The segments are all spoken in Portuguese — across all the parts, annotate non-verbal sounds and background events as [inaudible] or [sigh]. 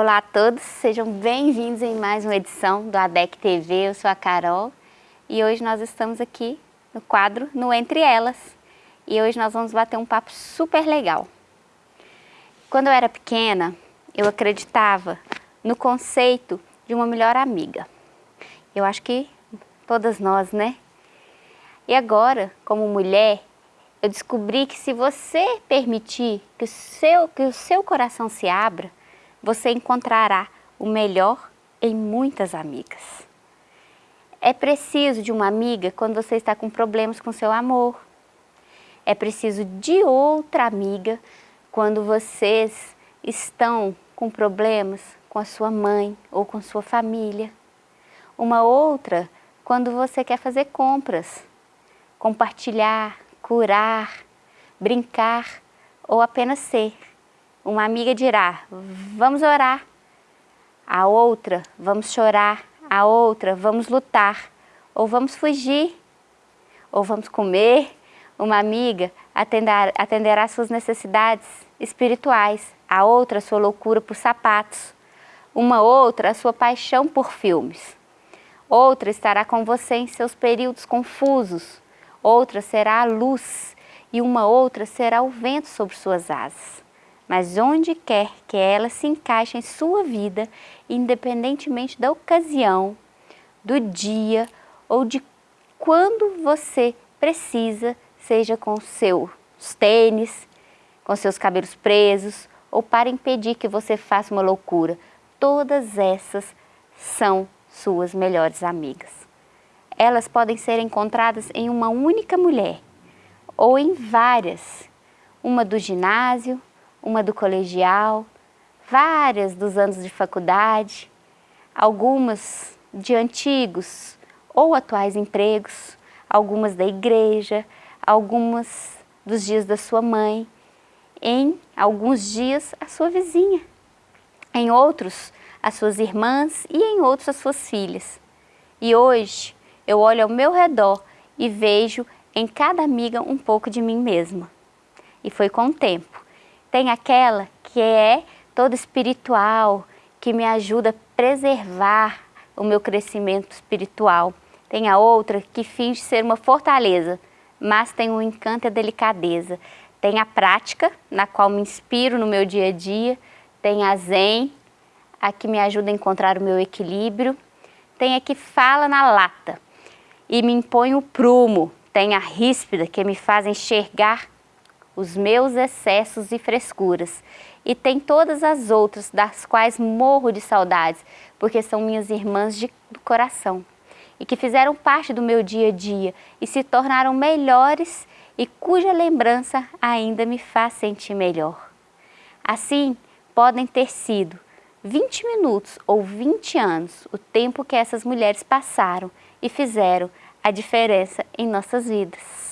Olá a todos, sejam bem-vindos em mais uma edição do ADEC TV, eu sou a Carol e hoje nós estamos aqui no quadro No Entre Elas e hoje nós vamos bater um papo super legal. Quando eu era pequena, eu acreditava no conceito de uma melhor amiga. Eu acho que todas nós, né? E agora, como mulher, eu descobri que se você permitir que o seu, que o seu coração se abra, você encontrará o melhor em muitas amigas. É preciso de uma amiga quando você está com problemas com seu amor. É preciso de outra amiga quando vocês estão com problemas com a sua mãe ou com sua família. Uma outra quando você quer fazer compras, compartilhar, curar, brincar ou apenas ser. Uma amiga dirá, vamos orar. A outra, vamos chorar. A outra, vamos lutar. Ou vamos fugir. Ou vamos comer. Uma amiga atender, atenderá suas necessidades espirituais. A outra, sua loucura por sapatos. Uma outra, a sua paixão por filmes. Outra estará com você em seus períodos confusos. Outra será a luz e uma outra será o vento sobre suas asas mas onde quer que ela se encaixe em sua vida, independentemente da ocasião, do dia ou de quando você precisa, seja com seus tênis, com seus cabelos presos ou para impedir que você faça uma loucura. Todas essas são suas melhores amigas. Elas podem ser encontradas em uma única mulher ou em várias, uma do ginásio, uma do colegial, várias dos anos de faculdade, algumas de antigos ou atuais empregos, algumas da igreja, algumas dos dias da sua mãe, em alguns dias a sua vizinha, em outros as suas irmãs e em outros as suas filhas. E hoje eu olho ao meu redor e vejo em cada amiga um pouco de mim mesma. E foi com o tempo tem aquela que é toda espiritual, que me ajuda a preservar o meu crescimento espiritual. Tem a outra que finge ser uma fortaleza, mas tem um encanto e a delicadeza. Tem a prática, na qual me inspiro no meu dia a dia. Tem a zen, a que me ajuda a encontrar o meu equilíbrio. Tem a que fala na lata e me impõe o prumo. Tem a ríspida, que me faz enxergar os meus excessos e frescuras. E tem todas as outras, das quais morro de saudades, porque são minhas irmãs de, coração. E que fizeram parte do meu dia a dia e se tornaram melhores e cuja lembrança ainda me faz sentir melhor. Assim, podem ter sido 20 minutos ou 20 anos o tempo que essas mulheres passaram e fizeram a diferença em nossas vidas.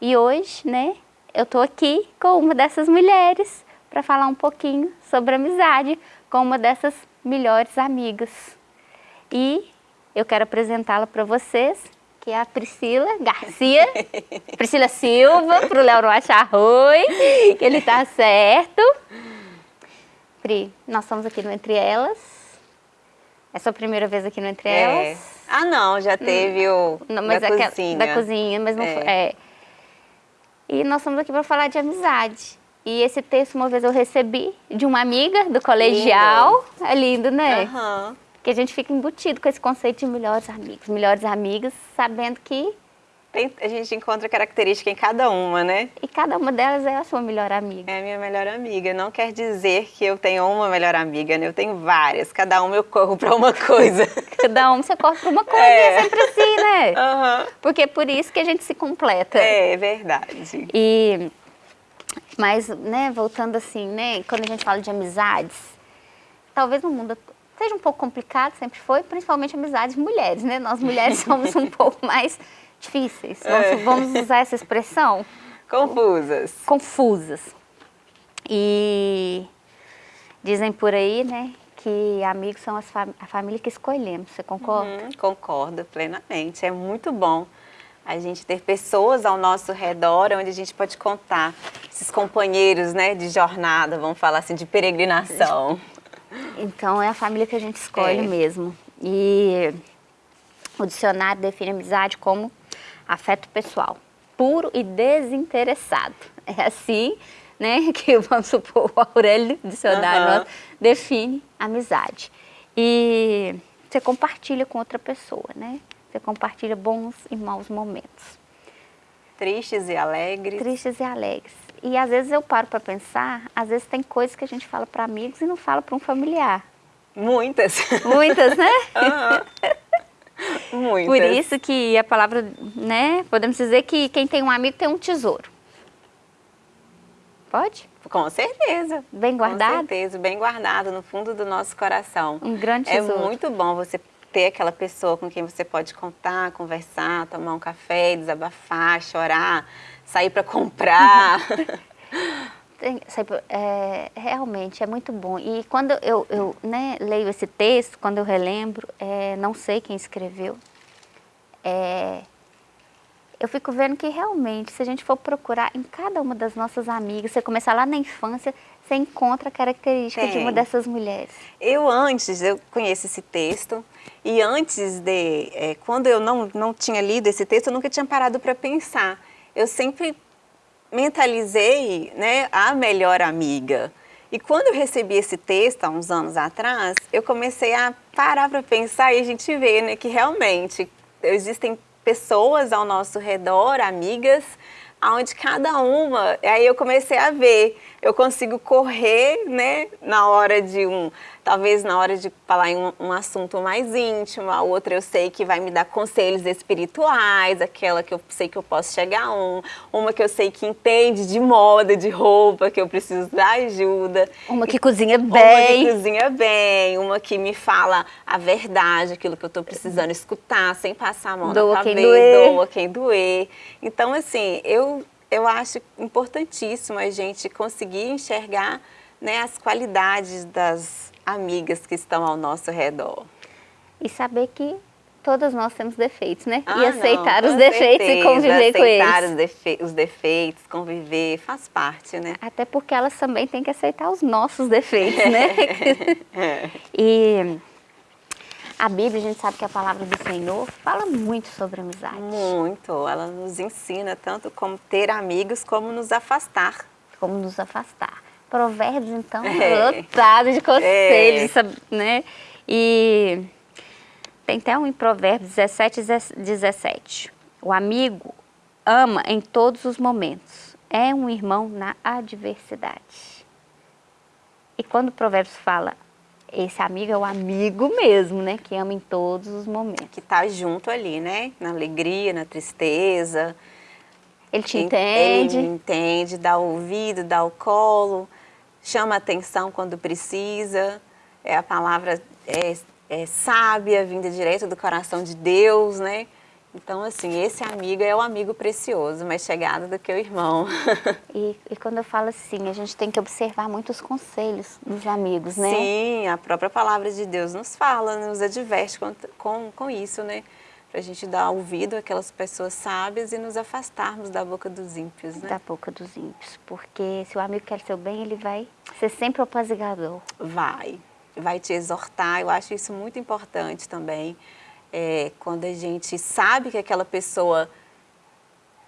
E hoje, né, eu estou aqui com uma dessas mulheres para falar um pouquinho sobre amizade com uma dessas melhores amigas. E eu quero apresentá-la para vocês, que é a Priscila Garcia, [laughs] Priscila Silva, para o Léo não achar ruim, que ele está certo. Pri, nós estamos aqui no Entre Elas. É sua primeira vez aqui no Entre é. Elas? Ah, não, já teve hum. o não, da cozinha. Da cozinha, mas não é. foi... É. E nós estamos aqui para falar de amizade. E esse texto uma vez eu recebi de uma amiga do colegial. Lindo. É lindo, né? Uhum. Que a gente fica embutido com esse conceito de melhores amigos, melhores amigas, sabendo que tem, a gente encontra característica em cada uma, né? E cada uma delas é a sua melhor amiga. É a minha melhor amiga. Não quer dizer que eu tenho uma melhor amiga, né? Eu tenho várias. Cada uma eu corro para uma coisa. [laughs] cada uma você corre para uma coisa é. é sempre assim, né? Uhum. Porque é por isso que a gente se completa. É, é verdade. E... Mas, né, voltando assim, né? Quando a gente fala de amizades, talvez no mundo seja um pouco complicado, sempre foi, principalmente amizades mulheres, né? Nós mulheres [laughs] somos um pouco mais difíceis, vamos, é. vamos usar essa expressão? Confusas. Confusas. E dizem por aí, né, que amigos são fam a família que escolhemos, você concorda? Uhum, concordo plenamente, é muito bom a gente ter pessoas ao nosso redor onde a gente pode contar esses companheiros, né, de jornada, vamos falar assim, de peregrinação. [laughs] Então é a família que a gente escolhe É. mesmo. E o dicionário define amizade como afeto pessoal, puro e desinteressado. É assim, né, [laughs] que vamos supor o Aurélio dicionário nosso, define amizade. E você compartilha com outra pessoa, né? Você compartilha bons e maus momentos Tristes e alegres. tristes e alegres. E às vezes eu paro para pensar, às vezes tem coisas que a gente fala para amigos e não fala para um familiar. Muitas. Muitas, né? [laughs] Aham. Muitas. Por isso que a palavra, né, podemos dizer que quem tem um amigo tem um tesouro. Pode? Com certeza. Bem guardado? Com certeza, bem guardado no fundo do nosso coração. Um grande É tesouro. muito bom você ter aquela pessoa com quem você pode contar, conversar, tomar um café, desabafar, chorar, sair para comprar. [laughs] Tem- sabe, é, realmente é muito bom. E quando eu, eu né, leio esse texto, quando eu relembro, é, não sei quem escreveu, é, eu fico vendo que realmente, se a gente for procurar em cada uma das nossas amigas, você começar lá na infância, você encontra a característica de uma dessas mulheres. Eu antes, eu conheço esse texto, e antes de, é, quando eu não, não tinha lido esse texto, eu nunca tinha parado para pensar. Eu sempre mentalizei né, a melhor amiga. E quando eu recebi esse texto, há uns anos atrás, eu comecei a parar para pensar e a gente vê né, que realmente existem pessoas ao nosso redor, amigas, onde cada uma, aí eu comecei a ver, eu consigo correr, né, na hora de um, talvez na hora de falar em um, um assunto mais íntimo, a outra eu sei que vai me dar conselhos espirituais, aquela que eu sei que eu posso chegar a um, uma que eu sei que entende de moda, de roupa, que eu preciso da ajuda. Uma que cozinha Uma que bem. cozinha bem, uma que me fala a verdade, aquilo que eu estou precisando escutar, sem passar a mão Doa na quem cabeça, doer. doa quem doer. Então, assim, eu, eu acho importantíssimo a gente conseguir enxergar né, as qualidades das amigas que estão ao nosso redor. E saber que todas nós temos defeitos, né? Ah, e aceitar não, os defeitos e certeza, conviver com aceitar eles. os, defe- os defeitos, conviver, faz parte, né? Até porque elas também têm que aceitar os nossos defeitos, né? [laughs] [laughs] E a Bíblia, a gente sabe que a palavra do Senhor fala muito sobre amizade. Muito, ela nos ensina tanto como ter amigos, como nos afastar. Como nos afastar. Provérbios, então, É. lotado de conselhos, É. né? E tem até um em Provérbios 17, 17. O amigo ama em todos os momentos. É um irmão na adversidade. E quando o Provérbios fala, esse amigo é o amigo mesmo, né? Que ama em todos os momentos. Que tá junto ali, né? Na alegria, na tristeza. Ele te entende. Ele me entende, dá o ouvido, dá o colo, chama atenção quando precisa. É a palavra é, é sábia, vinda direto do coração de Deus, né? Então, assim, esse amigo é o amigo precioso, mais chegado do que o irmão. [laughs] E, e quando eu falo assim, a gente tem que observar muito os conselhos dos amigos, né? Sim, a própria palavra de Deus nos fala, nos adverte com, com, com isso, né? Para a gente dar ouvido àquelas pessoas sábias e nos afastarmos da boca dos ímpios, né? Da boca dos ímpios. Porque se o amigo quer seu bem, ele vai ser sempre o apaziguador. Vai, vai te exortar. Eu acho isso muito importante também. É, quando a gente sabe que aquela pessoa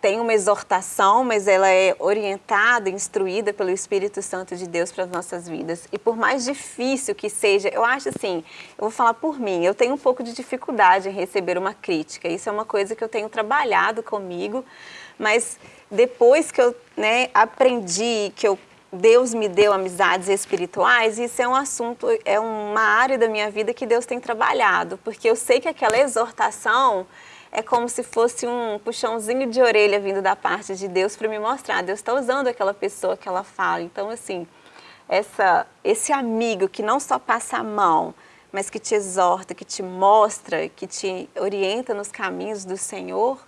tem uma exortação, mas ela é orientada, instruída pelo Espírito Santo de Deus para as nossas vidas. E por mais difícil que seja, eu acho assim, eu vou falar por mim, eu tenho um pouco de dificuldade em receber uma crítica. Isso é uma coisa que eu tenho trabalhado comigo, mas depois que eu né, aprendi, que eu Deus me deu amizades espirituais, isso é um assunto, é uma área da minha vida que Deus tem trabalhado, porque eu sei que aquela exortação é como se fosse um puxãozinho de orelha vindo da parte de Deus para me mostrar, Deus está usando aquela pessoa que ela fala. Então, assim, essa, esse amigo que não só passa a mão, mas que te exorta, que te mostra, que te orienta nos caminhos do Senhor,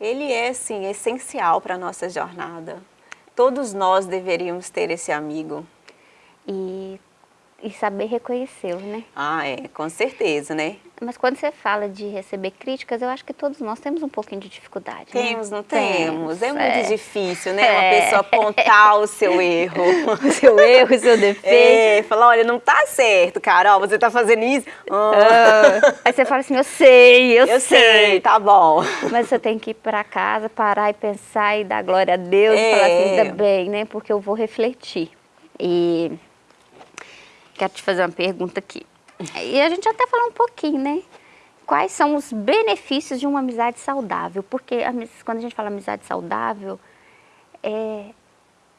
ele é, assim, essencial para a nossa jornada. Todos nós deveríamos ter esse amigo. E e saber reconhecê-lo, né? Ah, é, com certeza, né? Mas quando você fala de receber críticas, eu acho que todos nós temos um pouquinho de dificuldade. Né? Temos, né? não temos? temos. É muito é. difícil, né? É. [laughs] Uma pessoa apontar o seu erro. [laughs] o seu erro, o seu defeito. É, falar, olha, não tá certo, Carol, você tá fazendo isso. Ah. Aí você fala assim, eu sei, eu, eu sei. sei. tá bom. Mas você tem que ir para casa, parar e pensar e dar glória a Deus é. e falar assim, ainda bem, né? Porque eu vou refletir. E quero te fazer uma pergunta aqui. E a gente até falou um pouquinho, né? Quais são os benefícios de uma amizade saudável? Porque quando a gente fala amizade saudável, é,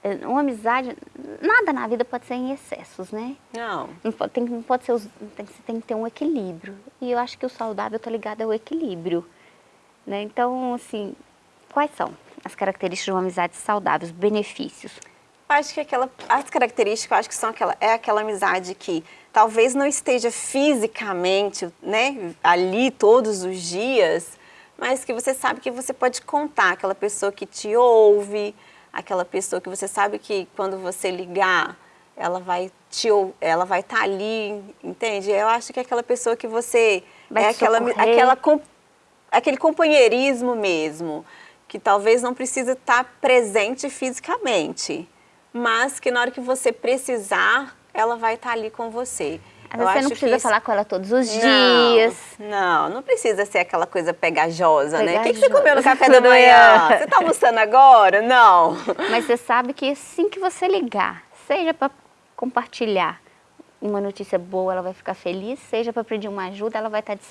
é, uma amizade, nada na vida pode ser em excessos, né? Não. Não pode, tem, não pode ser, tem, tem que ter um equilíbrio. E eu acho que o saudável está ligado ao equilíbrio. Né? Então, assim, quais são as características de uma amizade saudável, os benefícios? Acho que aquela, as características, acho que são aquela, é aquela amizade que talvez não esteja fisicamente, né, ali todos os dias, mas que você sabe que você pode contar, aquela pessoa que te ouve, aquela pessoa que você sabe que quando você ligar, ela vai te ela vai estar tá ali, entende? Eu acho que é aquela pessoa que você vai é aquela aquela aquele companheirismo mesmo, que talvez não precisa estar tá presente fisicamente, mas que na hora que você precisar, ela vai estar ali com você. Às vezes você não precisa isso... falar com ela todos os não, dias. Não, não precisa ser aquela coisa pegajosa, pegajosa. né? O que, que você comeu no café da manhã? [laughs] Você está almoçando agora? Não. Mas você sabe que assim que você ligar, seja para compartilhar uma notícia boa, ela vai ficar feliz, seja para pedir uma ajuda, ela vai estar tá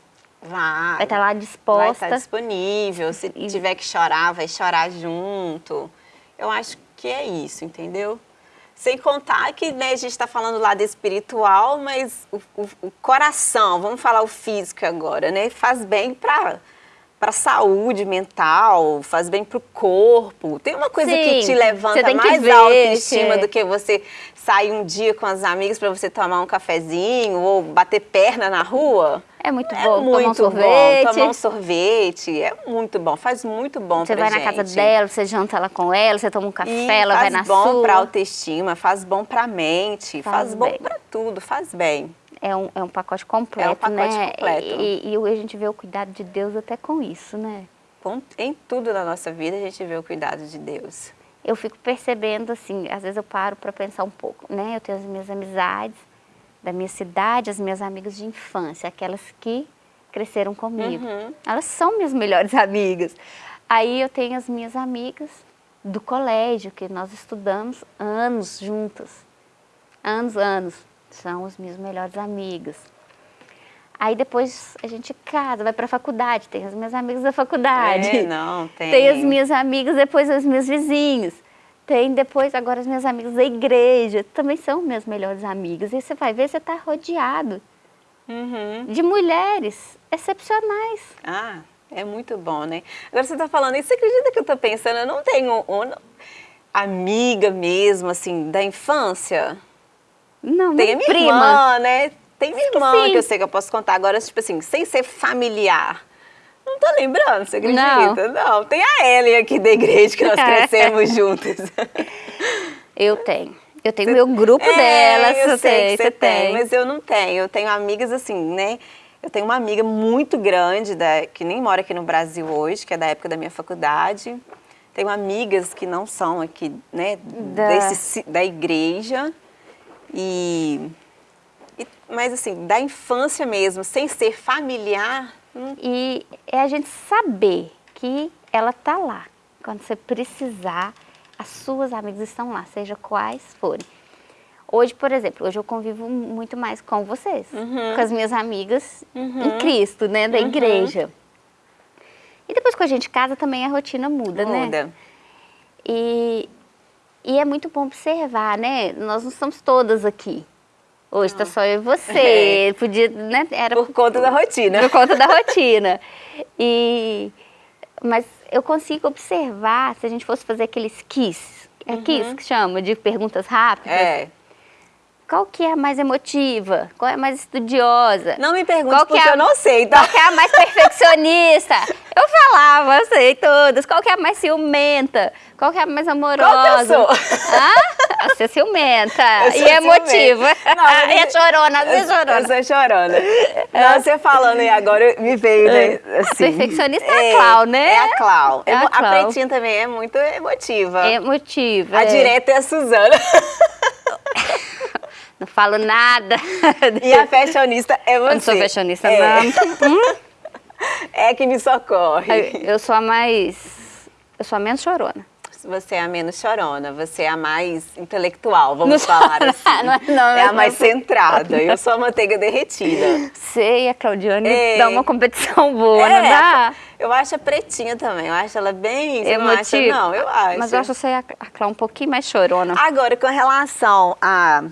vai, vai estar tá lá disposta. Vai estar tá disponível. Se e... tiver que chorar, vai chorar junto. Eu acho que é isso, entendeu? Sem contar que né, a gente está falando lá do espiritual, mas o, o, o, coração, vamos falar o físico agora, né? Faz bem para para a saúde mental, faz bem para o corpo. Tem uma coisa Sim, que te levanta que mais ver, autoestima do que você sair um dia com as amigas para você tomar um cafezinho ou bater perna na rua? É muito é bom muito tomar um sorvete. Bom, tomar um sorvete, é muito bom, faz muito bom Você vai gente. na casa dela, você janta lá com ela, você toma um café, e ela vai na sua. faz bom para autoestima, faz bom para a mente, faz, faz bom para tudo, faz bem. É um, é um pacote completo, É um pacote né? completo. E, e, a gente vê o cuidado de Deus até com isso, né? Em tudo na nossa vida a gente vê o cuidado de Deus. Eu fico percebendo, assim, às vezes eu paro para pensar um pouco, né? Eu tenho as minhas amizades da minha cidade, as minhas amigas de infância, aquelas que cresceram comigo. Uhum. Elas são minhas melhores [laughs] amigas. Aí eu tenho as minhas amigas do colégio, que nós estudamos anos juntas. Anos, anos. São as minhas melhores amigas. Aí depois a gente casa, vai para a faculdade, tem as minhas amigas da faculdade. É, não, [laughs] tem. Tem as minhas amigas, depois os meus vizinhos. Tem depois agora as minhas amigas da igreja, também são minhas melhores amigas. E você vai ver, você está rodeado uhum. de mulheres excepcionais. Ah, é muito bom, né? Agora você está falando isso, você acredita que eu estou pensando, eu não tenho uma amiga mesmo, assim, da infância? Não, Tem a minha prima. irmã, né? Tem minha irmã que, que, eu sei que eu posso contar. Agora, tipo assim, sem ser familiar. Não tô lembrando, você acredita? Não. não. Tem a Ellen aqui da igreja que nós [laughs] crescemos juntas. Eu tenho. Eu tenho meu grupo é, delas, eu sei que você tem, tem. Mas eu não tenho. Eu tenho amigas assim, né? Eu tenho uma amiga muito grande, da, que nem mora aqui no Brasil hoje, que é da época da minha faculdade. Tenho amigas que não são aqui, né, da, desse, da igreja. E, e, mas assim, da infância mesmo, sem ser familiar. Hum. E é a gente saber que ela tá lá. Quando você precisar, as suas amigas estão lá, seja quais forem. Hoje, por exemplo, hoje eu convivo muito mais com vocês, uhum. com as minhas amigas uhum. em Cristo, né, da uhum. igreja. E depois que a gente casa também a rotina muda, muda. né? Muda. E, e é muito bom observar, né? Nós não estamos todas aqui. Hoje está só eu e você. [laughs] É. Podia, né? Era por conta da rotina. Por conta da rotina. E, mas eu consigo observar, se a gente fosse fazer aqueles quiz, é uhum. quiz que chama, de perguntas rápidas. É. Qual que é a mais emotiva? Qual é a mais estudiosa? Não me pergunte qual porque é a, eu não sei, tá? Qual que é a mais perfeccionista? eu falava, eu sei todas. Qual que é a mais ciumenta? Qual que é a mais amorosa? Qual que eu sou? Hã? Você é ciumenta e emotiva. Não, [laughs] e é chorona, você é chorona. Eu sou chorona. Não, você falando aí agora, me veio, né? Assim, a perfeccionista é, é a Clau, né? É a Clau. É a, Clau. a Pretinha também é muito emotiva. Emotiva. A é. direta é a Suzana. [laughs] Não falo nada. [laughs] E a fashionista é você. Eu não sou fashionista, é. não. [laughs] É que me socorre. Eu sou a mais... Eu sou a menos chorona. Você é a menos chorona, você é a mais intelectual, vamos não falar assim. Não, é, não, é a mais centrada, eu sou a manteiga derretida. Sei, a Claudiane é. dá uma competição boa, é. não dá? Eu acho a pretinha também, eu acho ela bem... Emotiva. Não, não, eu acho. Mas eu acho você a Clá um pouquinho mais chorona. Agora, com relação a...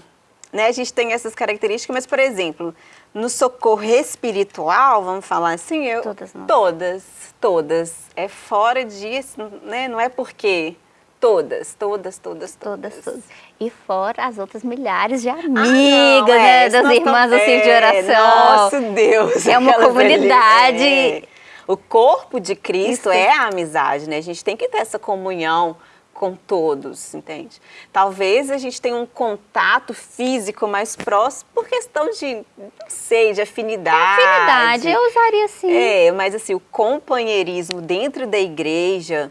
Né, a gente tem essas características, mas, por exemplo, no socorro espiritual, vamos falar assim, eu... Todas nós. Todas, todas. É fora disso, né? Não é porque... Todas, todas, todas, todas. Todas, todas. E fora as outras milhares de amigas, ah, não, né? É, das irmãs assim de oração. Nossa, Deus. É uma comunidade. É. O corpo de Cristo Isso. é a amizade, né? A gente tem que ter essa comunhão com todos, entende? Talvez a gente tenha um contato físico mais próximo por questão de, não sei, de afinidade. afinidade, eu usaria assim. É, mas assim, o companheirismo dentro da igreja,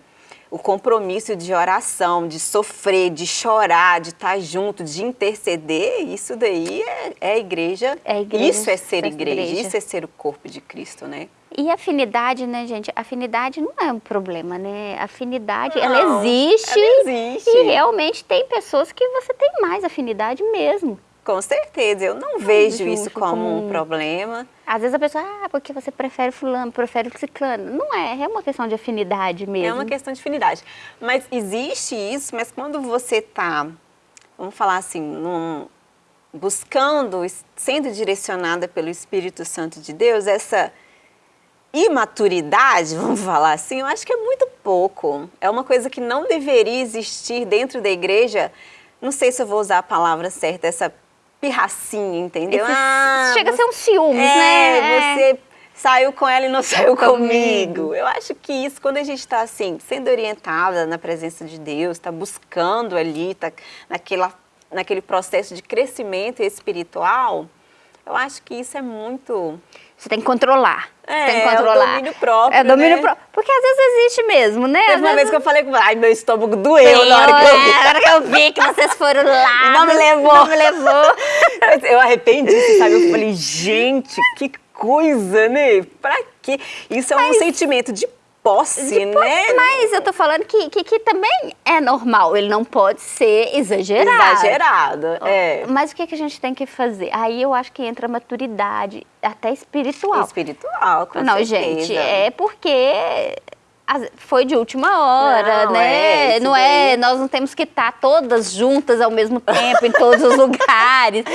o compromisso de oração, de sofrer, de chorar, de estar junto, de interceder, isso daí é, é igreja. É igreja. Isso é ser igreja, igreja, isso é ser o corpo de Cristo, né? E afinidade, né, gente? Afinidade não é um problema, né? Afinidade, não, ela existe. Ela existe. E realmente tem pessoas que você tem mais afinidade mesmo. Com certeza, eu não, não vejo isso como, como, um problema. Às vezes a pessoa, ah, porque você prefere fulano, prefere ciclano. Não é, é uma questão de afinidade mesmo. É uma questão de afinidade. Mas existe isso, mas quando você está, vamos falar assim, num, buscando, sendo direcionada pelo Espírito Santo de Deus, essa imaturidade, [laughs] vamos falar assim, eu acho que é muito pouco. É uma coisa que não deveria existir dentro da igreja. Não sei se eu vou usar a palavra certa, essa pirracinha, entendeu? Esse, ah, chega você, a ser um ciúmes, é, né? Você saiu com ela e não [laughs] saiu comigo. Eu acho que isso, quando a gente está assim, sendo orientada na presença de Deus, está buscando ali, está naquela, naquele processo de crescimento espiritual, eu acho que isso é muito você tem que controlar. É, tem que controlar. é o domínio próprio, É domínio né? próprio. Porque às vezes existe mesmo, né? Teve uma vezes... vez que eu falei com ai, meu estômago doeu na hora que eu vi. Na hora que eu vi que vocês foram lá. [laughs] E não me levou. Não me levou. [laughs] eu arrependi, sabe? Eu falei, gente, que coisa, né? Pra quê? Isso é Mas... um sentimento de posse, de né? Mas eu tô falando que, que, que, também é normal, ele não pode ser exagerado. Exagerado, é. Mas o que, que a gente tem que fazer? Aí eu acho que entra a maturidade, até espiritual. Espiritual, com Não, certeza. gente, é porque foi de última hora, não, né? É, não é, nós não temos que estar todas juntas ao mesmo tempo em todos os [laughs] lugares.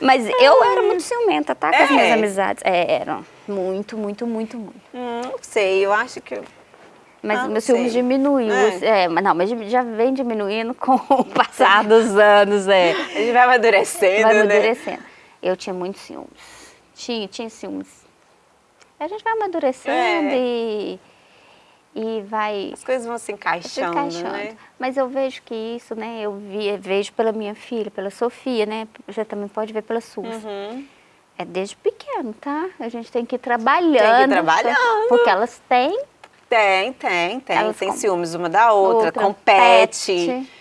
Mas eu era muito ciumenta, tá? Com é. as minhas amizades. É, eram muito, muito, muito, muito. Hum, não sei, eu acho que mas ah, meu ciúme diminuiu. É. é. mas não, mas já vem diminuindo [laughs] com o passar dos anos, é. A gente vai amadurecendo, vai né? amadurecendo. Né? Eu tinha muitos ciúmes. Tinha, tinha ciúmes. A gente vai amadurecendo é. e, e vai... As coisas vão se encaixando, se encaixando, né? Mas eu vejo que isso, né, eu vi, vejo pela minha filha, pela Sofia, né? Você também pode ver pela sua. Uhum. É desde pequeno, tá? A gente tem que ir trabalhando. Tem que ir trabalhando. Porque elas têm tem, tem, tem. Elas tem ciúmes uma da outra, outra compete. Pet.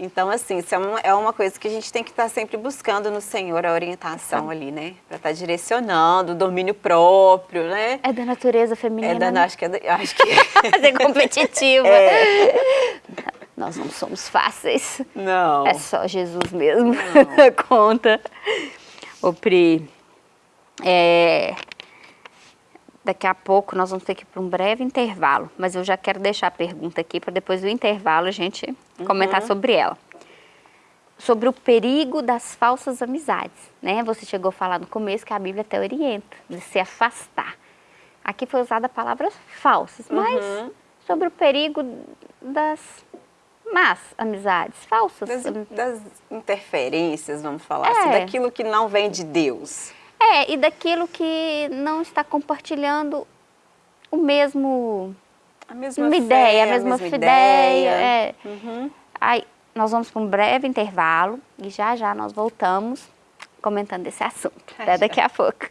Então, assim, isso é uma, é uma coisa que a gente tem que estar tá sempre buscando no Senhor, a orientação ali, né? Para estar tá direcionando, o domínio próprio, né? É da natureza feminina. É da, né? acho que é, da, acho que [laughs] é. competitiva. É. Nós não somos fáceis. Não. É só Jesus mesmo. [laughs] Conta. Ô, Pri, é, Daqui a pouco nós vamos ter que ir para um breve intervalo, mas eu já quero deixar a pergunta aqui para depois do intervalo a gente uhum. comentar sobre ela. Sobre o perigo das falsas amizades, né? Você chegou a falar no começo que a Bíblia até orienta, de se afastar. Aqui foi usada a palavra falsas, mas uhum. sobre o perigo das más amizades, falsas. Das, das interferências, vamos falar assim, é. assim, daquilo que não vem de Deus. É, e daquilo que não está compartilhando o mesmo... A mesma fé, ideia, a mesma, mesma ideia. ideia. É. Uhum. Aí, nós vamos para um breve intervalo e já já nós voltamos comentando esse assunto. Até daqui a pouco.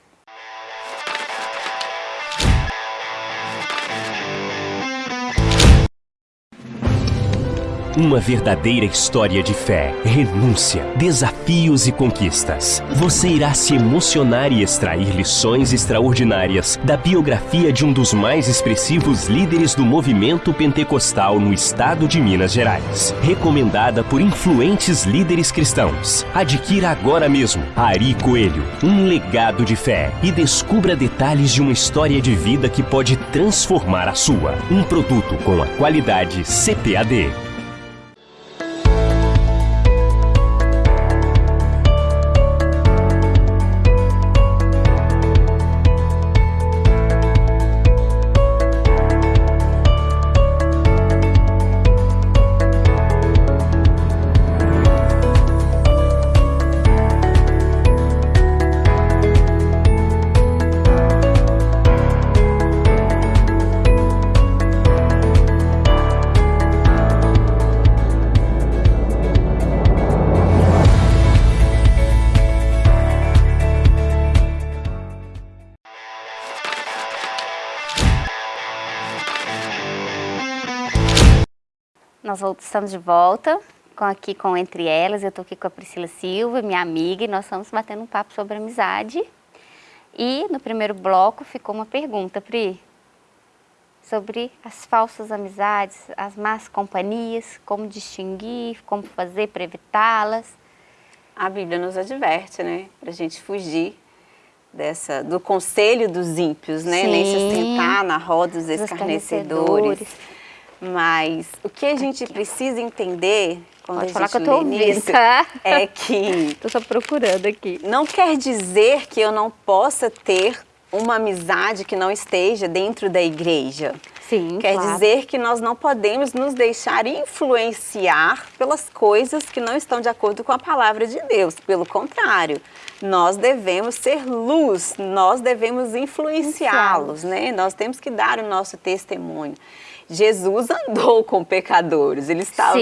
Uma verdadeira história de fé, renúncia, desafios e conquistas. Você irá se emocionar e extrair lições extraordinárias da biografia de um dos mais expressivos líderes do movimento pentecostal no estado de Minas Gerais. Recomendada por influentes líderes cristãos. Adquira agora mesmo Ari Coelho, um legado de fé e descubra detalhes de uma história de vida que pode transformar a sua. Um produto com a qualidade CPAD. Nós estamos de volta com, aqui com Entre Elas. Eu estou aqui com a Priscila Silva, minha amiga, e nós estamos batendo um papo sobre amizade. E no primeiro bloco ficou uma pergunta, Pri, sobre as falsas amizades, as más companhias, como distinguir, como fazer para evitá-las. A Bíblia nos adverte, né, para a gente fugir dessa, do conselho dos ímpios, né, Sim. nem se sentar na roda dos escarnecedores. Mas o que a gente precisa entender quando Pode a gente falar que eu tô ouvindo, tá? é que... [laughs] Tô só procurando aqui. Não quer dizer que eu não possa ter uma amizade que não esteja dentro da igreja. Sim, Quer claro. dizer que nós não podemos nos deixar influenciar pelas coisas que não estão de acordo com a palavra de Deus. Pelo contrário, nós devemos ser luz, nós devemos influenciá-los, né? Nós temos que dar o nosso testemunho. Jesus andou com pecadores, ele estava,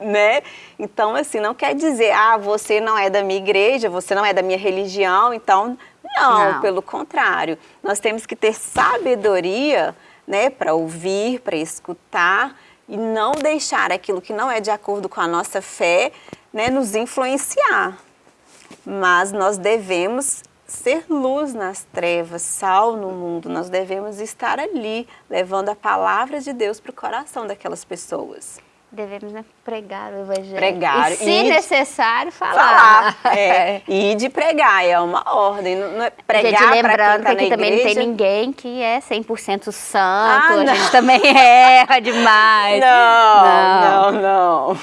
né? Então, assim, não quer dizer, ah, você não é da minha igreja, você não é da minha religião, então, não, não. pelo contrário. Nós temos que ter sabedoria, né, para ouvir, para escutar e não deixar aquilo que não é de acordo com a nossa fé, né, nos influenciar. Mas nós devemos ser luz nas trevas, sal no mundo. Nós devemos estar ali, levando a palavra de Deus para o coração daquelas pessoas devemos né, pregar o evangelho. Pregar. E, se e necessário, falar. falar. [laughs] É. E de pregar, é uma ordem. Não é pregar gente, lembrando tá que aqui também não tem ninguém que é 100% santo. Ah, a gente também [laughs] erra demais. Não, não, não, não,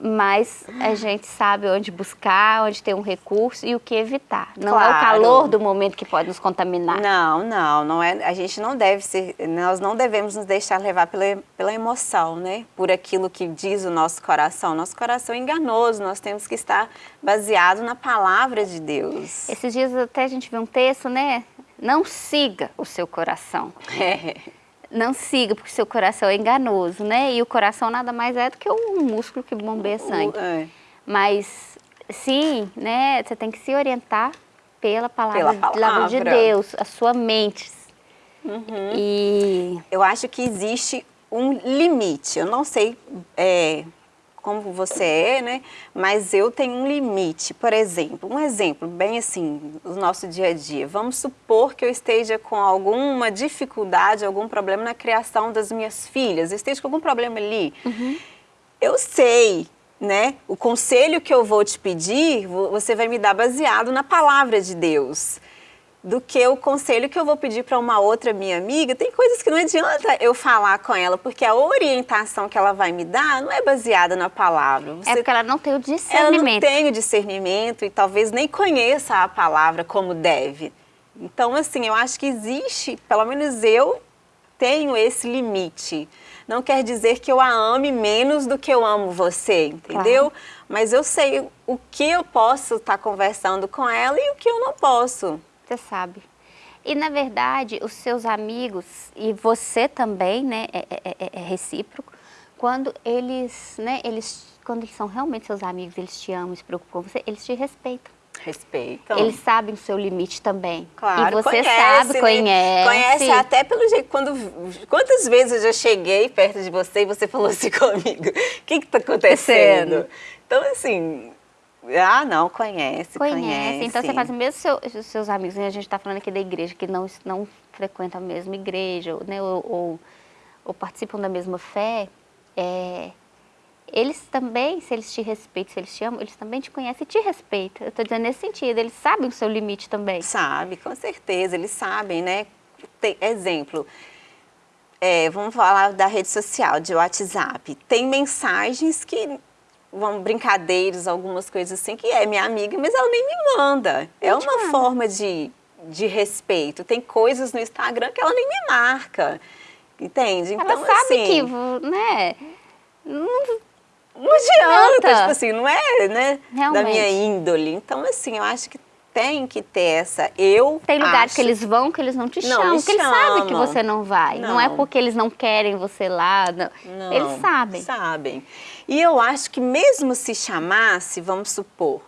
Mas a gente sabe onde buscar, onde tem um recurso e o que evitar. Não claro. é o calor do momento que pode nos contaminar. Não, não, não é. A gente não deve ser, nós não devemos nos deixar levar pela, pela emoção, né? Por aquilo que diz o nosso coração. Nosso coração é enganoso, nós temos que estar baseado na palavra de Deus. Esses dias até a gente viu um texto, né? Não siga o seu coração. É. [laughs] Não siga, porque o seu coração é enganoso, né? E o coração nada mais é do que um músculo que bombeia sangue. É. Mas, sim, né? Você tem que se orientar pela palavra, pela palavra. de Deus, a sua mente. Uhum. E eu acho que existe um limite. Eu não sei é, como você é, né? Mas eu tenho um limite. Por exemplo, um exemplo bem assim, do nosso dia a dia. Vamos supor que eu esteja com alguma dificuldade, algum problema na criação das minhas filhas. Eu esteja com algum problema ali. Uhum. Eu sei né? O conselho que eu vou te pedir, você vai me dar baseado na palavra de Deus do que o conselho que eu vou pedir para uma outra minha amiga. Tem coisas que não adianta eu falar com ela, porque a orientação que ela vai me dar não é baseada na palavra. Você, é porque ela não tem o discernimento. Ela não tem o discernimento e talvez nem conheça a palavra como deve. Então, assim, eu acho que existe, pelo menos eu tenho esse limite. Não quer dizer que eu a ame menos do que eu amo você, entendeu? Claro. Mas eu sei o que eu posso estar tá conversando com ela e o que eu não posso você sabe. E, na verdade, os seus amigos, e você também, né, é, é, é, é recíproco, quando eles, né, eles quando eles são realmente seus amigos, eles te amam, se preocupam com você, eles te respeitam. Respeitam. Eles sabem o seu limite também. Claro, e você conhece, sabe, né? conhece. Conhece até pelo jeito, quando, quantas vezes eu já cheguei perto de você e você falou assim [laughs] comigo, o que está acontecendo? Então, assim, ah, não, conhece, conhece. conhece. Então, você faz mesmo seu, os seus amigos, né? a gente está falando aqui da igreja, que não, não frequentam a mesma igreja, né? ou, ou, ou participam da mesma fé, é, eles também, se eles te respeitam, se eles te amam, eles também te conhecem e te respeitam. Eu estou dizendo nesse sentido, eles sabem o seu limite também. Sabe, com certeza, eles sabem, né? Tem, exemplo, é, vamos falar da rede social, de WhatsApp. Tem mensagens que vão brincadeiras, algumas coisas assim, que é minha amiga, mas ela nem me manda. É uma manda. forma de, de respeito. Tem coisas no Instagram que ela nem me marca. Entende? Ela então, sabe assim, que, né? Não, não adianta, tipo assim, não é né, da minha índole. Então, assim, eu acho que tem que ter essa. Eu Tem lugares acho... que eles vão que eles não te chamam, porque eles sabem que você não vai. Não. não. é porque eles não querem você lá. Não. não. Eles sabem. Sabem. E eu acho que mesmo se chamasse, vamos supor,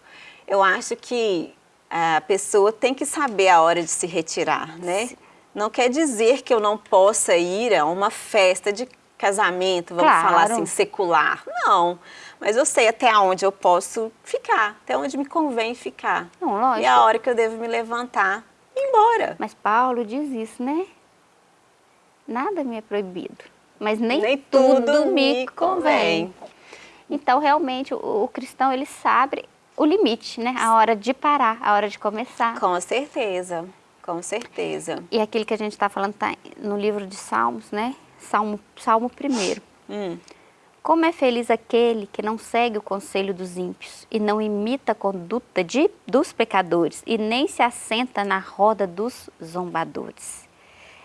eu acho que a pessoa tem que saber a hora de se retirar, né? Sim. Não quer dizer que eu não possa ir a uma festa de casamento, vamos claro. falar assim, secular. Não, mas eu sei até onde eu posso ficar, até onde me convém ficar. Não, lógico. E a hora que eu devo me levantar e ir embora. Mas Paulo diz isso, né? Nada me é proibido, mas nem, nem tudo, tudo me convém. convém. Então, realmente, o, o cristão, ele sabe o limite, né? A hora de parar, a hora de começar. Com certeza, com certeza. E aquilo que a gente está falando está no livro de Salmos, né? Salmo, Salmo 1. Hum. Como é feliz aquele que não segue o conselho dos ímpios e não imita a conduta de, dos pecadores e nem se assenta na roda dos zombadores.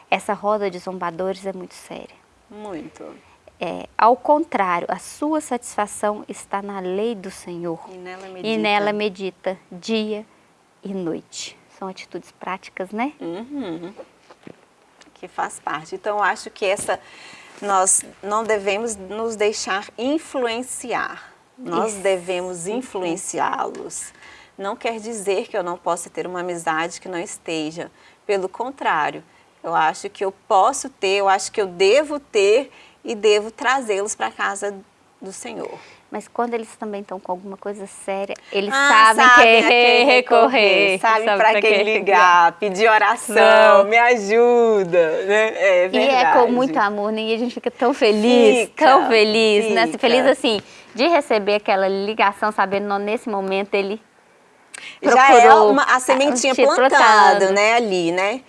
Essa roda de zombadores é muito séria. Muito. É, ao contrário, a sua satisfação está na lei do Senhor. E nela medita, e nela medita dia e noite. São atitudes práticas, né? Uhum que faz parte. Então, eu acho que essa, nós não devemos nos deixar influenciar, nós Isso. devemos influenciá-los. Não quer dizer que eu não possa ter uma amizade que não esteja, pelo contrário, eu acho que eu posso ter, eu acho que eu devo ter e devo trazê-los para a casa do Senhor. Mas quando eles também estão com alguma coisa séria, eles ah, sabem sabe que quem recorrer. Sabe, sabe para quem ligar, pedir oração, Não. me ajuda. Né? É verdade. E é com muito amor, né? E a gente fica tão feliz, fica, tão feliz, fica. né? Feliz assim, de receber aquela ligação, sabendo que nesse momento ele Já é uma, a sementinha plantada, né, ali, né?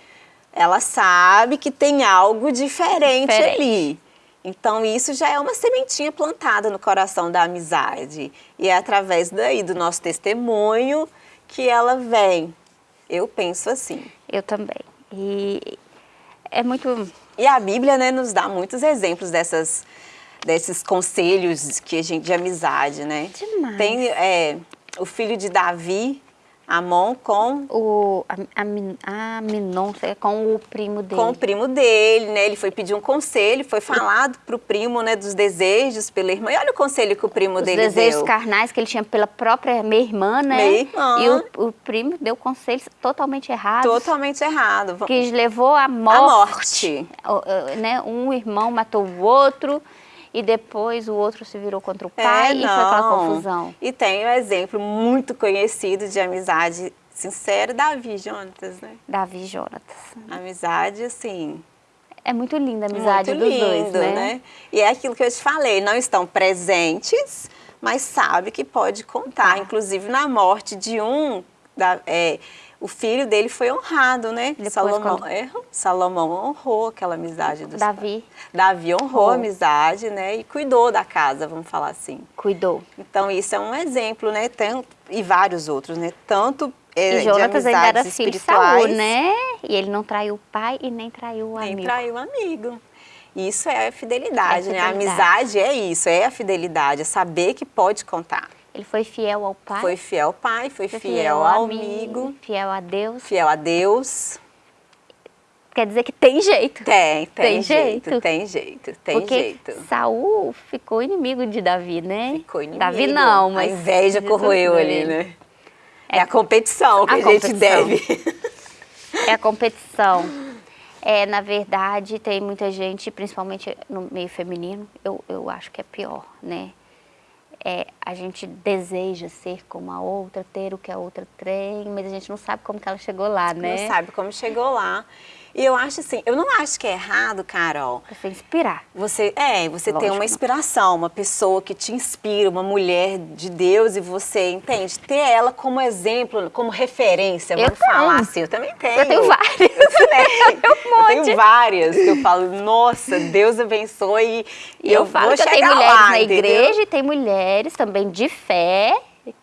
Ela sabe que tem algo diferente, diferente. ali. Então, isso já é uma sementinha plantada no coração da amizade. E é através daí, do nosso testemunho, que ela vem. Eu penso assim. Eu também. E é muito... E a Bíblia né, nos dá muitos exemplos dessas, desses conselhos que a gente, de amizade, né? Demais. Tem é, o filho de Davi, Amon com... O Aminon, com o primo dele. Com o primo dele, né? Ele foi pedir um conselho, foi falado para o primo, né, dos desejos pela irmã. E olha o conselho que o primo Os dele deu. Os desejos carnais que ele tinha pela própria minha irmã, né? Minha irmã. E o, o primo deu conselhos totalmente errados. Totalmente errado. Que levou à morte. A morte. Né? Um irmão matou o outro e depois o outro se virou contra o pai é, e foi aquela confusão. E tem um exemplo muito conhecido de amizade sincera, Davi e Jonatas, né? Davi e Jonatas. Amizade, assim... É muito linda a amizade muito dos lindo, dois, né? né? E é aquilo que eu te falei, não estão presentes, mas sabe que pode contar. Inclusive na morte de um... Da, é, o filho dele foi honrado, né? Depois, Salomão, quando... é, Salomão honrou aquela amizade dos Davi. Pais. Davi honrou a amizade, né? E cuidou da casa, vamos falar assim. Cuidou. Então isso é um exemplo, né? Tem, e vários outros, né? Tanto é, e Jonatas ainda era filho de Saul, né? E ele não traiu o pai e nem traiu o amigo. Nem traiu o amigo. Isso é a fidelidade, é né? A amizade é isso, é a fidelidade, é saber que pode contar. Ele foi fiel ao pai. Foi fiel ao pai, foi, foi fiel, fiel, ao amigo, amigo. Fiel a Deus. Fiel a Deus. quer dizer que tem jeito. Tem, [laughs] tem, tem jeito, jeito, Tem jeito, tem Porque jeito. Saul ficou inimigo de Davi, né? Ficou inimigo. Davi não, mas... A inveja corroeu ali, né? É, é a competição que a, a gente deve. É a competição. É, na verdade, tem muita gente, principalmente no meio feminino, eu, eu acho que é pior, né? É, a gente deseja ser como a outra, ter o que a outra tem, mas a gente não sabe como que ela chegou lá, né? Não sabe como chegou lá. E eu acho assim, eu não acho que é errado, Carol. Você inspirar. Você, é, você tem uma inspiração, uma pessoa que te inspira, uma mulher de Deus e você, entende? Ter ela como exemplo, como referência, eu vamos tenho. falar assim. Eu também tenho. Eu tenho várias. Eu também. [laughs] um eu tenho várias que eu falo, nossa, Deus abençoe. E eu, eu falo que eu tenho mulheres lá, na entendeu? igreja e tem mulheres também de fé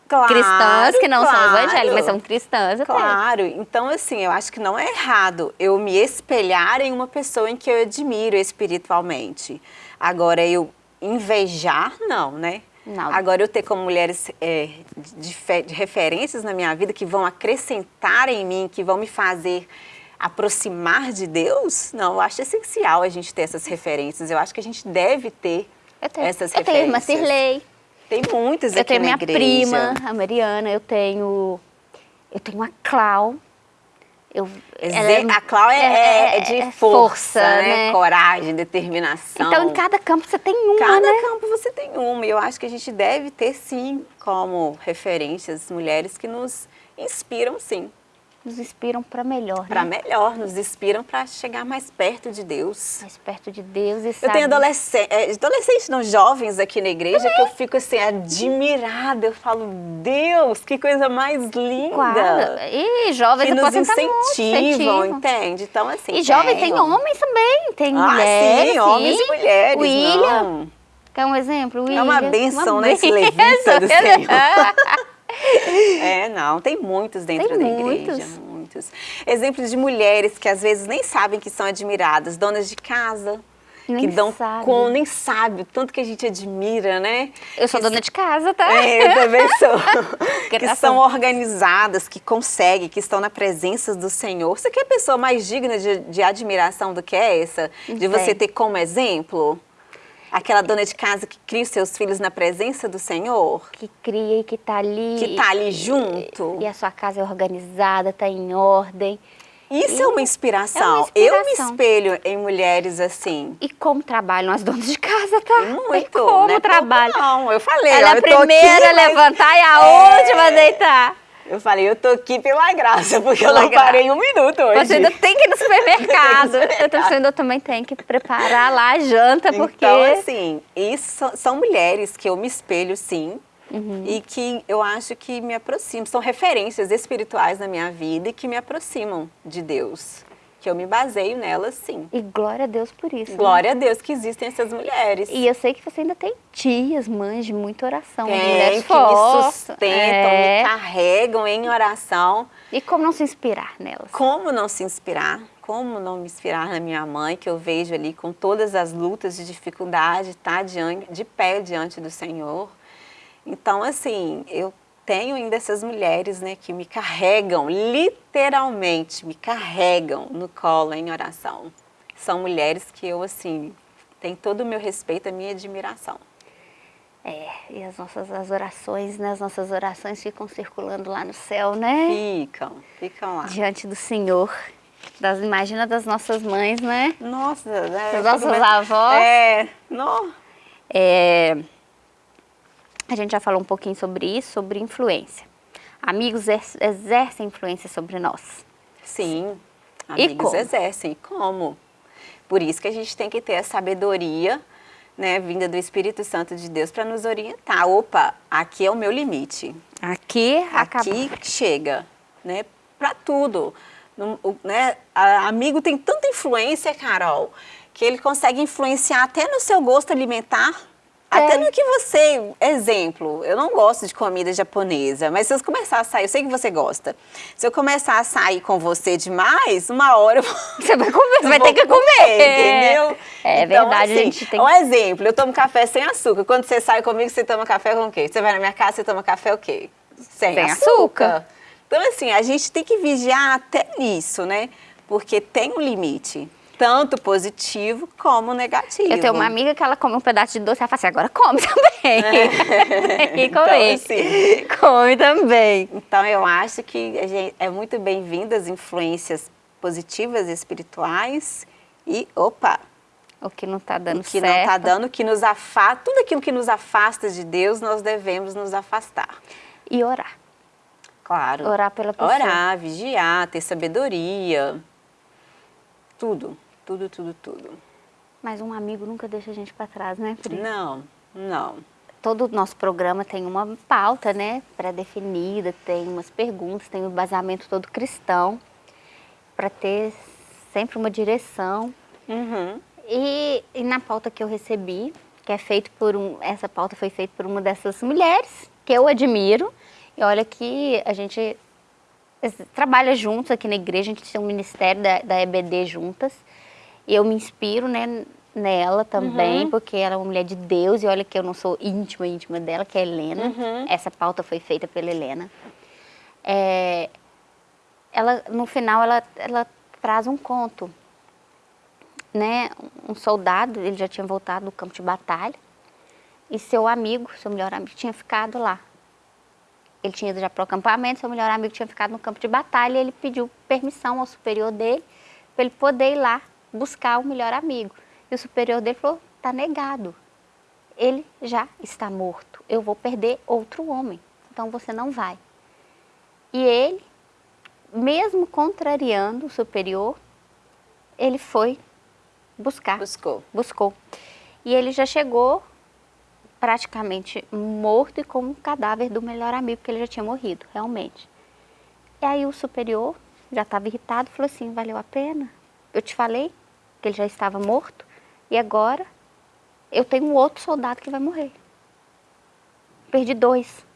Claro, cristãs que não claro, são evangélicas, mas são cristãs. Claro, então assim, eu acho que não é errado eu me espelhar em uma pessoa em que eu admiro espiritualmente. Agora, eu invejar, não, né? Não. Agora, eu ter como mulheres é, de, de referências na minha vida que vão acrescentar em mim, que vão me fazer aproximar de Deus, não, eu acho essencial a gente ter essas referências. Eu acho que a gente deve ter tenho, essas eu referências. Eu tenho uma Cirlei. Tem muitas aqui Eu tenho minha igreja. prima, a Mariana, eu tenho, eu tenho a Clau. Eu, é, a Clau é, é, é de é força, força né? né? coragem, determinação. Então, em cada campo você tem uma, Cada né? campo você tem uma. E eu acho que a gente deve ter, sim, como referências, mulheres que nos inspiram, sim nos inspiram para melhor. Para né? melhor, nos inspiram para chegar mais perto de Deus. Mais perto de Deus e Eu sabe... tenho adolescentes, é, adolescentes, não, jovens aqui na igreja que eu fico assim, admirada. Eu falo, Deus, que coisa mais linda. Claro. E jovens que nos incentivam, muito, entende? Então, assim. E jovens tem homens também, tem ah, mulheres. Sim, homens e mulheres. William. Não. Quer um exemplo? William. É uma benção, né? Esse levita do [laughs] Senhor. É, não, tem muitos dentro tem da muitos. igreja, muitos. Exemplos de mulheres que às vezes nem sabem que são admiradas, donas de casa, nem que dão sabe. com, nem sabe o tanto que a gente admira, né? Eu sou que dona de casa, tá? É, eu também sou. [laughs] que são organizadas, que conseguem, que estão na presença do Senhor. Você quer pessoa mais digna de, de admiração do que essa? De você ter como exemplo? Aquela dona de casa que cria os seus filhos na presença do Senhor? Que cria e que está ali. Que está ali junto. E, e a sua casa é organizada, está em ordem. Isso é uma, inspiração. é uma, inspiração. Eu me espelho em mulheres assim. E como trabalham as donas de casa, tá? Muito. como né? trabalham. Não, eu falei. Ela ó, é a primeira a levantar e a é... última a deitar. Eu falei, eu tô aqui pela graça, porque pela eu não graça. parei um minuto hoje. Você ainda tem que ir no supermercado. [laughs] eu ainda também tenho que preparar lá a janta, porque... Então, assim, isso são mulheres que eu me espelho, sim, uhum. e que eu acho que me aproximam. São referências espirituais na minha vida e que me aproximam de Deus que eu me baseio nelas, sim. E glória a Deus por isso. Glória né? a Deus que existem essas mulheres. E eu sei que você ainda tem tias, mães de muita oração. Tem, mulheres que me sustentam, é. me carregam em oração. E como não se inspirar nelas? Como não se inspirar? Como não me inspirar na minha mãe, que eu vejo ali com todas as lutas de dificuldade, tá diante, de pé diante do Senhor. Então, assim, eu tenho ainda essas mulheres né, que me carregam, literalmente me carregam no colo em oração. São mulheres que eu, assim, tenho todo o meu respeito, a minha admiração. É, e as nossas as orações, né, as nossas orações ficam circulando lá no céu, né? Ficam, ficam lá. Diante do Senhor. Das, imagina das nossas mães, né? Nossa, né? Das nossas avós. É, no. é, a gente já falou um pouquinho sobre isso, sobre influência. Amigos exercem influência sobre nós. Sim, amigos exercem. Como? Por isso que a gente tem que ter a sabedoria né, vinda do Espírito Santo de Deus para nos orientar. Opa, aqui é o meu limite. Aqui Aqui acaba. chega, né, para tudo. o, né, a, amigo tem tanta influência, Carol, que ele consegue influenciar até no seu gosto alimentar, até no que você, exemplo, eu não gosto de comida japonesa, mas se eu começar a sair, eu sei que você gosta. Se eu começar a sair com você demais, uma hora eu [laughs] Você vai comer, você vai ter que comer, comer entendeu? É então, verdade, assim, a gente tem Um exemplo, eu tomo café sem açúcar. Quando você sai comigo, você toma café com o quê? Você vai na minha casa, você toma café o quê? Sem, sem açúcar. açúcar. Então, assim, a gente tem que vigiar até nisso, né? porque tem um limite tanto positivo como negativo. Eu tenho uma amiga que ela come um pedaço de doce, ela fala assim, agora come [laughs] também. É. [laughs] e come. Então, assim, come também. Então eu acho que gente, é muito bem-vindo as influências positivas e espirituais e, opa, o que não está dando o que certo. não está dando, que nos afasta, tudo aquilo que nos afasta de Deus, nós devemos nos afastar. E orar. Claro. Orar pela pessoa. Orar, vigiar, ter sabedoria, tudo. Tudo, tudo, tudo. Mas um amigo nunca deixa a gente para trás, né, Pri? Não, não. Todo o nosso programa tem uma pauta, né, pré-definida, tem umas perguntas, tem um baseamento todo cristão, para ter sempre uma direção. Uhum. E, e, na pauta que eu recebi, que é feito por um, essa pauta foi feita por uma dessas mulheres que eu admiro, e olha que a gente trabalha juntos aqui na igreja, a gente tem um ministério da, da EBD juntas, e eu me inspiro né, nela também, uhum. porque ela é uma mulher de Deus, e olha que eu não sou íntima, íntima dela, que é a Helena. Uhum. Essa pauta foi feita pela Helena. É, ela, no final, ela, ela traz um conto. Né? Um soldado, ele já tinha voltado do campo de batalha, e seu amigo, seu melhor amigo, tinha ficado lá. Ele tinha ido já para o acampamento, seu melhor amigo tinha ficado no campo de batalha, e ele pediu permissão ao superior dele para ele poder ir lá buscar o melhor amigo. E o superior dele falou, está negado. Ele já está morto. Eu vou perder outro homem. Então você não vai. E ele, mesmo contrariando o superior, ele foi buscar. Buscou. Buscou. E ele já chegou praticamente morto e com o cadáver do melhor amigo, porque ele já tinha morrido, realmente. E aí o superior já estava irritado, falou assim, valeu a pena? Eu te falei que ele já estava morto e agora eu tenho um outro soldado que vai morrer. Perdi dois.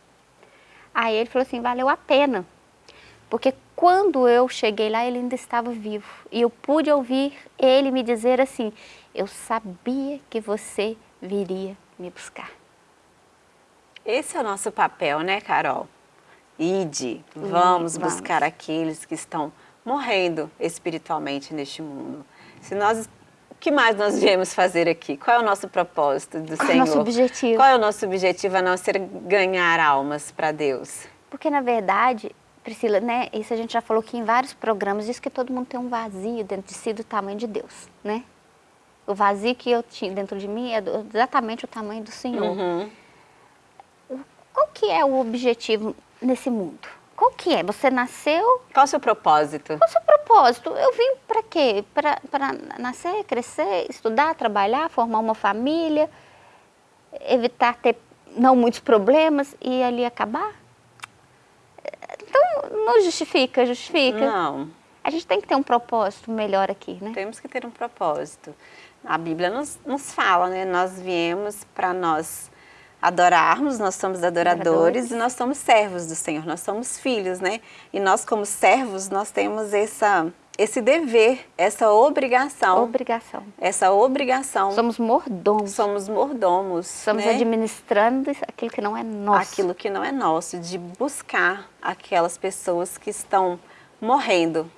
Aí ele falou assim, valeu a pena, porque quando eu cheguei lá ele ainda estava vivo e eu pude ouvir ele me dizer assim, eu sabia que você viria me buscar. Esse é o nosso papel, né, Carol? Ide, vamos, vamos buscar aqueles que estão morrendo espiritualmente neste mundo. Se nós, o que mais nós viemos fazer aqui? Qual é o nosso propósito do Qual Senhor? Qual é o nosso objetivo? Qual é o nosso objetivo a não ser ganhar almas para Deus? Porque, na verdade, Priscila, né, isso a gente já falou aqui em vários programas, diz que todo mundo tem um vazio dentro de si do tamanho de Deus, né? O vazio que eu tinha dentro de mim é exatamente o tamanho do Senhor. Uhum. Qual que é o objetivo nesse mundo? Qual que é? Você nasceu... Qual o seu propósito? Qual o seu propósito? Eu vim para quê? Para nascer, crescer, estudar, trabalhar, formar uma família, evitar ter não muitos problemas e ali acabar? Então, não justifica, justifica? Não. A gente tem que ter um propósito melhor aqui, né? Temos que ter um propósito. A Bíblia nos, nos fala, né? Nós viemos para nós adorarmos, nós somos adoradores, adoradores, e nós somos servos do Senhor, nós somos filhos, né? E nós como servos, nós temos essa, esse dever, essa obrigação. Obrigação. Essa obrigação. Somos mordomos. Somos mordomos. Somos né? administrando aquilo que não é nosso. Aquilo que não é nosso, de buscar aquelas pessoas que estão morrendo,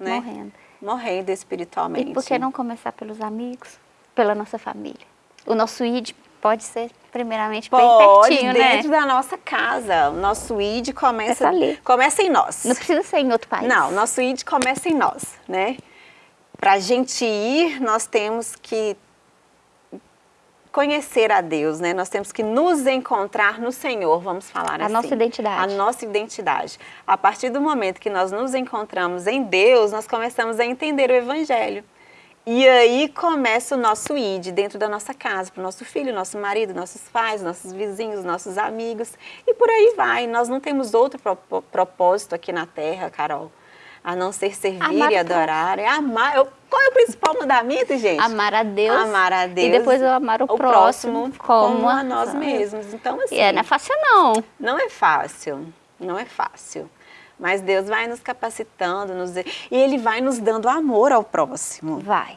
né? Morrendo. Morrendo espiritualmente. E por que não começar pelos amigos, pela nossa família? O nosso ID pode ser primeiramente Pode, bem pertinho, dentro né? da nossa casa. O nosso ID começa, ali. começa em nós. Não precisa ser em outro país. Não, nosso ID começa em nós, né? Para a gente ir, nós temos que conhecer a Deus, né? Nós temos que nos encontrar no Senhor, vamos falar a assim. A nossa identidade. A nossa identidade. A partir do momento que nós nos encontramos em Deus, nós começamos a entender o Evangelho. E aí começa o nosso ID dentro da nossa casa, para o nosso filho, nosso marido, nossos pais, nossos vizinhos, nossos amigos. E por aí vai. Nós não temos outro propósito aqui na Terra, Carol, a não ser servir amar e adorar. É amar. Eu, qual é o principal mandamento, gente? Amar a Deus. Amar a Deus. E depois eu amar o, o próximo, próximo como, como, a nós mesmos. Então, assim... E é, não é fácil, não. Não é fácil. Não é fácil. Mas Deus vai nos capacitando, nos... e Ele vai nos dando amor ao próximo. Vai.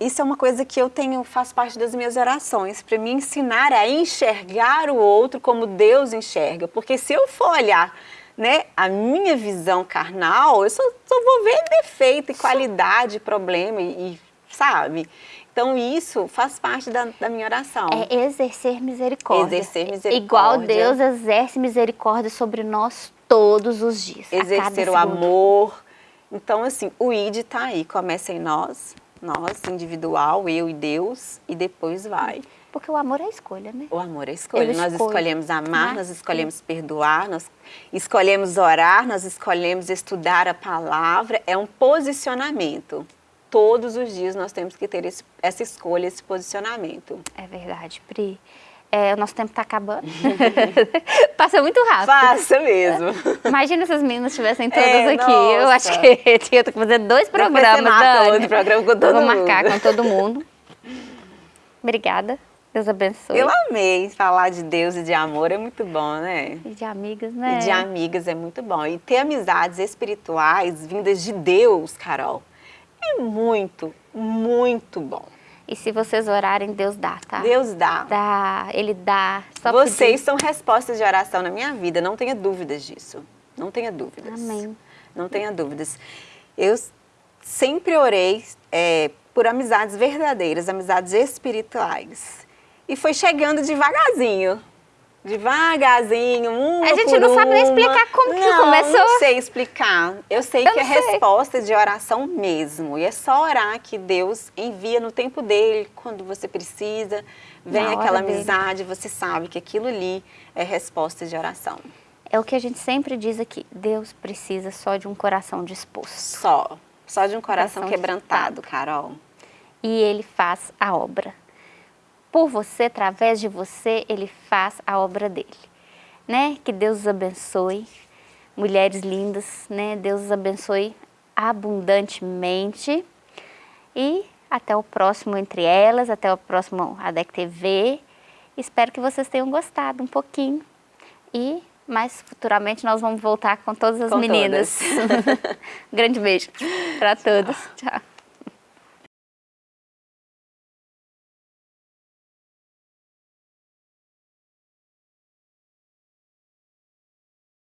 Isso é uma coisa que eu tenho, faz parte das minhas orações, para me ensinar a enxergar o outro como Deus enxerga. Porque se eu for olhar né, a minha visão carnal, eu só, só vou ver defeito e qualidade, problema e, e sabe? Então isso faz parte da, da, minha oração. É exercer misericórdia. Exercer misericórdia. Igual Deus exerce misericórdia sobre nós todos os dias. Exercer o amor. Então assim, o ID está aí, começa em nós, nós, individual, eu e Deus, e depois vai. Porque o amor é escolha, né? O amor é escolha. Eu nós escolho. escolhemos amar, nós escolhemos perdoar, nós escolhemos orar, nós escolhemos estudar a palavra. É um posicionamento. Todos os dias nós temos que ter esse, essa escolha, esse posicionamento. É verdade, Pri. É, o nosso tempo está acabando. [laughs] Passa muito rápido. Passa mesmo. Imagina se as meninas estivessem todas é, aqui. Nossa. Eu acho que [laughs] tinha que fazer dois programas, Dani. outro programa com todo Vou mundo. Vou marcar com todo mundo. Obrigada. Deus abençoe. Eu amei falar de Deus e de amor, é muito bom, né? E de amigas, né? E de amigas é muito bom. E ter amizades espirituais vindas de Deus, Carol, é muito, muito bom. E se vocês orarem, Deus dá, tá? Deus dá. Dá, Ele dá. Só vocês pedir. são respostas de oração na minha vida, não tenha dúvidas disso. Não tenha dúvidas. Amém. Não tenha dúvidas. Eu sempre orei é, por amizades verdadeiras, amizades espirituais. E foi chegando devagarzinho. Devagarzinho, uma A gente não sabe nem explicar como não, que começou. Não sei explicar. Eu sei Eu que é sei. resposta de oração mesmo. E é só orar que Deus envia no tempo dele, quando você precisa. Vem Na aquela hora dele. amizade, você sabe que aquilo ali é resposta de oração. É o que a gente sempre diz aqui. Deus precisa só de um coração disposto. Só. Só de um coração, Coração quebrantado. Carol. E Ele faz a obra. Por você, através de você, Ele faz a obra dele. Né? Que Deus os abençoe. Mulheres lindas, né? Deus os abençoe abundantemente. E até o próximo Entre Elas, até o próximo ADEC TV. Espero que vocês tenham gostado um pouquinho. E mais futuramente nós vamos voltar com todas as Com meninas. [laughs] Grande beijo para todos. Tchau.